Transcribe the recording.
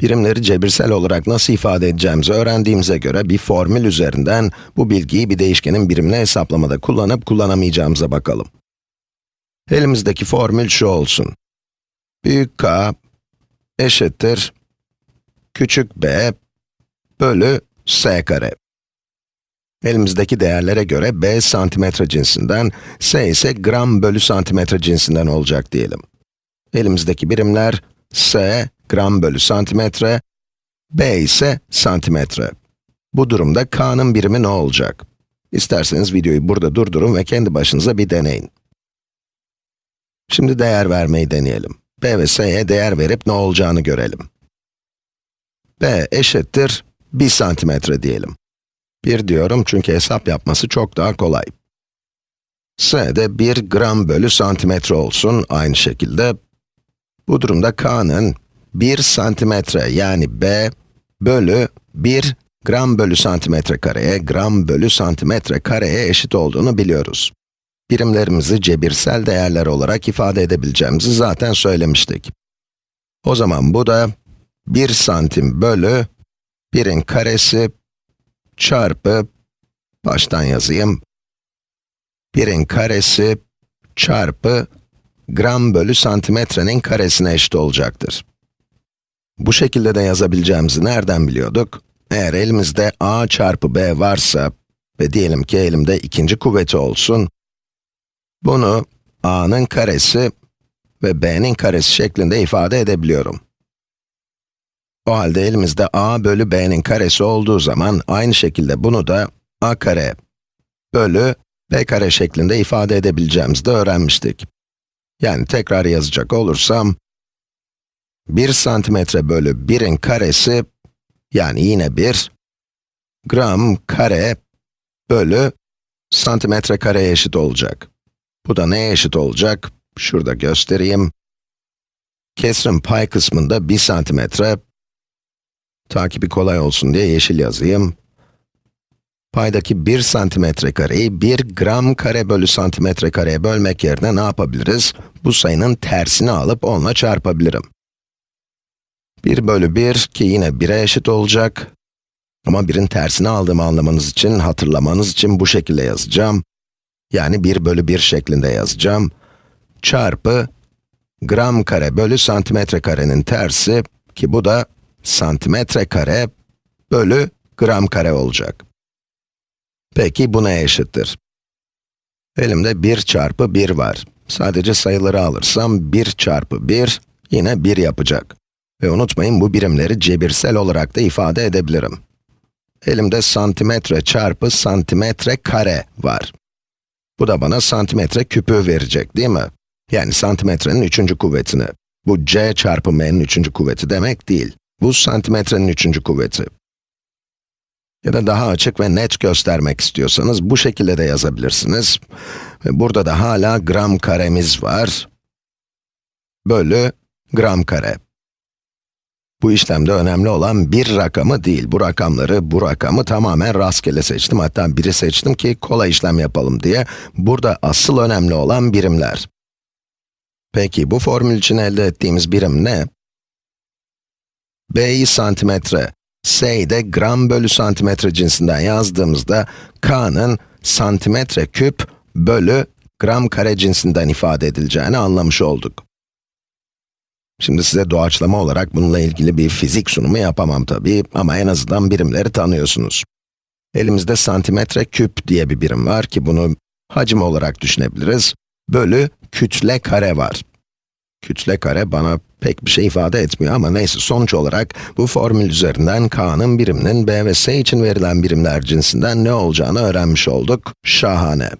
Birimleri cebirsel olarak nasıl ifade edeceğimizi öğrendiğimize göre bir formül üzerinden bu bilgiyi bir değişkenin birimini hesaplamada kullanıp kullanamayacağımıza bakalım. Elimizdeki formül şu olsun. Büyük K eşittir küçük b bölü s kare. Elimizdeki değerlere göre b santimetre cinsinden, s ise gram bölü santimetre cinsinden olacak diyelim. Elimizdeki birimler s gram bölü santimetre, b ise santimetre. Bu durumda k'nın birimi ne olacak? İsterseniz videoyu burada durdurun ve kendi başınıza bir deneyin. Şimdi değer vermeyi deneyelim. b ve s'ye değer verip ne olacağını görelim. b eşittir 1 santimetre diyelim. 1 diyorum çünkü hesap yapması çok daha kolay. s de 1 gram bölü santimetre olsun aynı şekilde. Bu durumda k'nın 1 santimetre yani b bölü 1 gram bölü santimetre kareye, gram bölü santimetre kareye eşit olduğunu biliyoruz. Birimlerimizi cebirsel değerler olarak ifade edebileceğimizi zaten söylemiştik. O zaman bu da 1 santim bölü 1'in karesi çarpı, baştan yazayım, 1'in karesi çarpı gram bölü santimetrenin karesine eşit olacaktır. Bu şekilde de yazabileceğimizi nereden biliyorduk? Eğer elimizde a çarpı b varsa ve diyelim ki elimde ikinci kuvveti olsun, bunu a'nın karesi ve b'nin karesi şeklinde ifade edebiliyorum. O halde elimizde a bölü b'nin karesi olduğu zaman aynı şekilde bunu da a kare bölü b kare şeklinde ifade edebileceğimizi de öğrenmiştik. Yani tekrar yazacak olursam, 1 santimetre bölü 1'in karesi, yani yine 1, gram kare bölü santimetre kareye eşit olacak. Bu da neye eşit olacak? Şurada göstereyim. Kesrin pay kısmında 1 santimetre, takibi kolay olsun diye yeşil yazayım. Paydaki 1 santimetre kareyi 1 gram kare bölü santimetre kareye bölmek yerine ne yapabiliriz? Bu sayının tersini alıp onunla çarpabilirim. 1 bölü 1 ki yine 1'e eşit olacak. Ama 1'in tersini aldığımı anlamanız için, hatırlamanız için bu şekilde yazacağım. Yani 1 bölü 1 şeklinde yazacağım. Çarpı gram kare bölü santimetre karenin tersi ki bu da santimetre kare bölü gram kare olacak. Peki bu neye eşittir? Elimde 1 çarpı 1 var. Sadece sayıları alırsam 1 çarpı 1 yine 1 yapacak. Ve unutmayın bu birimleri cebirsel olarak da ifade edebilirim. Elimde santimetre çarpı santimetre kare var. Bu da bana santimetre küpü verecek değil mi? Yani santimetrenin üçüncü kuvvetini. Bu c çarpı m'nin üçüncü kuvveti demek değil. Bu santimetrenin üçüncü kuvveti. Ya da daha açık ve net göstermek istiyorsanız bu şekilde de yazabilirsiniz. Ve burada da hala gram karemiz var. Bölü gram kare. Bu işlemde önemli olan bir rakamı değil. Bu rakamları, bu rakamı tamamen rastgele seçtim. Hatta biri seçtim ki kolay işlem yapalım diye. Burada asıl önemli olan birimler. Peki bu formül için elde ettiğimiz birim ne? b'yi santimetre, s'yi de gram bölü santimetre cinsinden yazdığımızda, k'nın santimetre küp bölü gram kare cinsinden ifade edileceğini anlamış olduk. Şimdi size doğaçlama olarak bununla ilgili bir fizik sunumu yapamam tabii ama en azından birimleri tanıyorsunuz. Elimizde santimetre küp diye bir birim var ki bunu hacim olarak düşünebiliriz. Bölü kütle kare var. Kütle kare bana pek bir şey ifade etmiyor ama neyse sonuç olarak bu formül üzerinden k'nın biriminin b ve s için verilen birimler cinsinden ne olacağını öğrenmiş olduk. Şahane.